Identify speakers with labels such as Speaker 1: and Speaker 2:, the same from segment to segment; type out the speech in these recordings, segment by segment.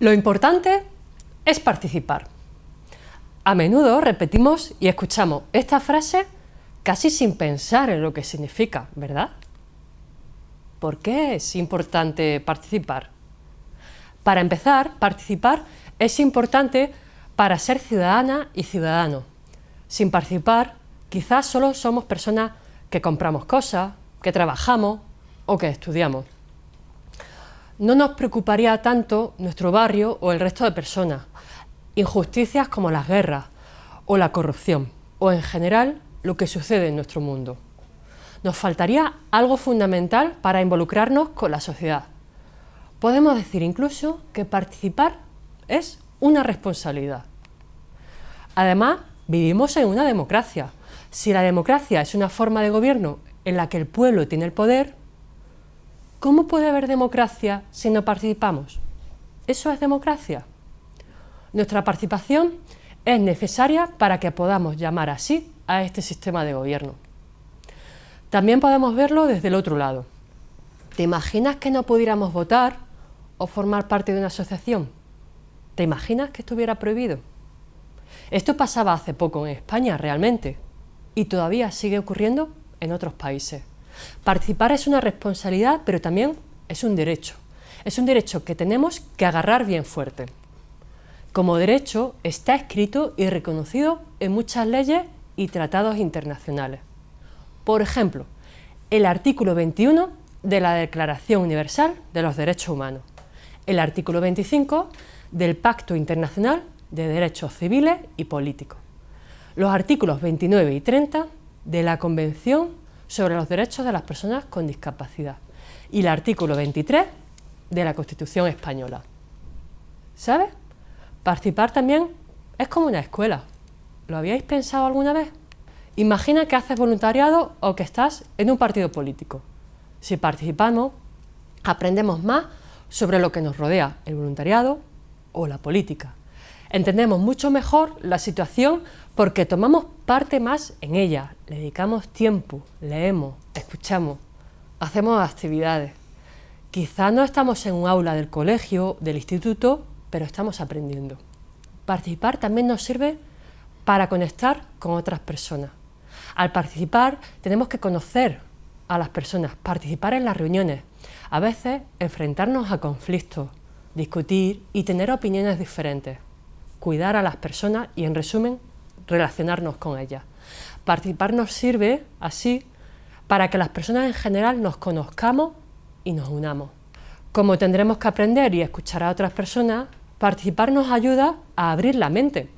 Speaker 1: Lo importante es participar. A menudo repetimos y escuchamos esta frase casi sin pensar en lo que significa, ¿verdad? ¿Por qué es importante participar? Para empezar, participar es importante para ser ciudadana y ciudadano. Sin participar, quizás solo somos personas que compramos cosas, que trabajamos o que estudiamos. No nos preocuparía tanto nuestro barrio o el resto de personas, injusticias como las guerras o la corrupción, o en general lo que sucede en nuestro mundo. Nos faltaría algo fundamental para involucrarnos con la sociedad. Podemos decir incluso que participar es una responsabilidad. Además, vivimos en una democracia. Si la democracia es una forma de gobierno en la que el pueblo tiene el poder, ¿cómo puede haber democracia si no participamos? ¿Eso es democracia? Nuestra participación es necesaria para que podamos llamar así a este sistema de gobierno. También podemos verlo desde el otro lado. ¿Te imaginas que no pudiéramos votar o formar parte de una asociación? ¿Te imaginas que estuviera prohibido? Esto pasaba hace poco en España realmente y todavía sigue ocurriendo en otros países. Participar es una responsabilidad, pero también es un derecho. Es un derecho que tenemos que agarrar bien fuerte. Como derecho está escrito y reconocido en muchas leyes y tratados internacionales. Por ejemplo, el artículo 21 de la Declaración Universal de los Derechos Humanos, el artículo 25 del Pacto Internacional de Derechos Civiles y Políticos, los artículos 29 y 30 de la Convención sobre los Derechos de las Personas con Discapacidad y el artículo 23 de la Constitución Española. ¿Sabes? Participar también es como una escuela. ¿Lo habíais pensado alguna vez? Imagina que haces voluntariado o que estás en un partido político. Si participamos, aprendemos más sobre lo que nos rodea, el voluntariado o la política. Entendemos mucho mejor la situación porque tomamos parte más en ella, le dedicamos tiempo, leemos, escuchamos, hacemos actividades. Quizá no estamos en un aula del colegio, del instituto, pero estamos aprendiendo. Participar también nos sirve para conectar con otras personas. Al participar tenemos que conocer a las personas, participar en las reuniones, a veces enfrentarnos a conflictos, discutir y tener opiniones diferentes, cuidar a las personas y, en resumen, relacionarnos con ellas. Participar nos sirve, así, para que las personas en general nos conozcamos y nos unamos. Como tendremos que aprender y escuchar a otras personas, participar nos ayuda a abrir la mente.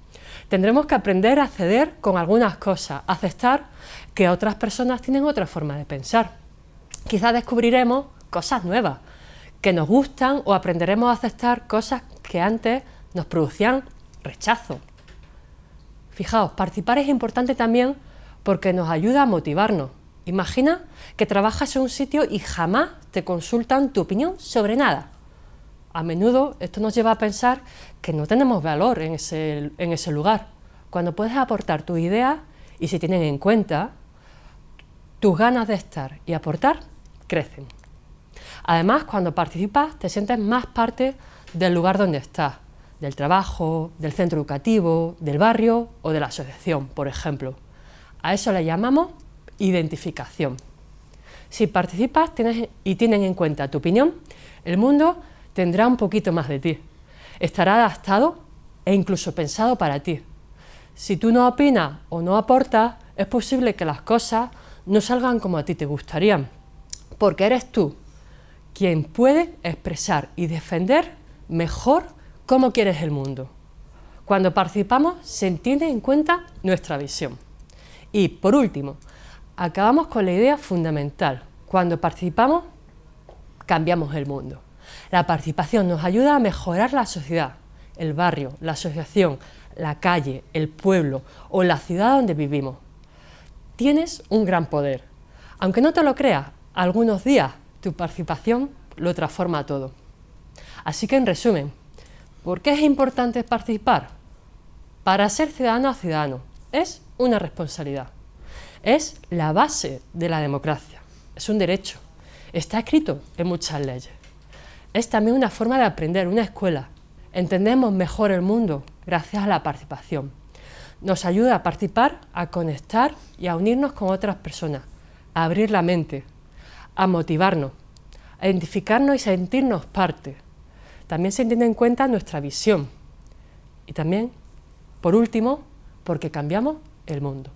Speaker 1: Tendremos que aprender a ceder con algunas cosas, aceptar que otras personas tienen otra forma de pensar. Quizás descubriremos cosas nuevas que nos gustan o aprenderemos a aceptar cosas que antes nos producían rechazo. Fijaos, participar es importante también porque nos ayuda a motivarnos. Imagina que trabajas en un sitio y jamás te consultan tu opinión sobre nada. A menudo esto nos lleva a pensar que no tenemos valor en ese, lugar. Cuando puedes aportar tus ideas y se tienen en cuenta, tus ganas de estar y aportar crecen. Además, cuando participas, te sientes más parte del lugar donde estás, del trabajo, del centro educativo, del barrio o de la asociación, por ejemplo. A eso le llamamos identificación. Si participas y tienen en cuenta tu opinión, el mundo tendrá un poquito más de ti. Estará adaptado e incluso pensado para ti. Si tú no opinas o no aportas, es posible que las cosas no salgan como a ti te gustarían, porque eres tú quien puede expresar y defender mejor cómo quieres el mundo. Cuando participamos se entiende en cuenta nuestra visión. Y por último, acabamos con la idea fundamental. Cuando participamos, cambiamos el mundo. La participación nos ayuda a mejorar la sociedad, el barrio, la asociación, la calle, el pueblo o la ciudad donde vivimos. Tienes un gran poder. Aunque no te lo creas, algunos días tu participación lo transforma todo. Así que en resumen, ¿Por qué es importante participar? Para ser ciudadano a ciudadano es una responsabilidad. Es la base de la democracia. Es un derecho. Está escrito en muchas leyes. Es también una forma de aprender, una escuela. Entendemos mejor el mundo gracias a la participación. Nos ayuda a participar, a conectar y a unirnos con otras personas, a abrir la mente, a motivarnos, a identificarnos y sentirnos parte también se tiene en cuenta nuestra visión y también, por último, porque cambiamos el mundo.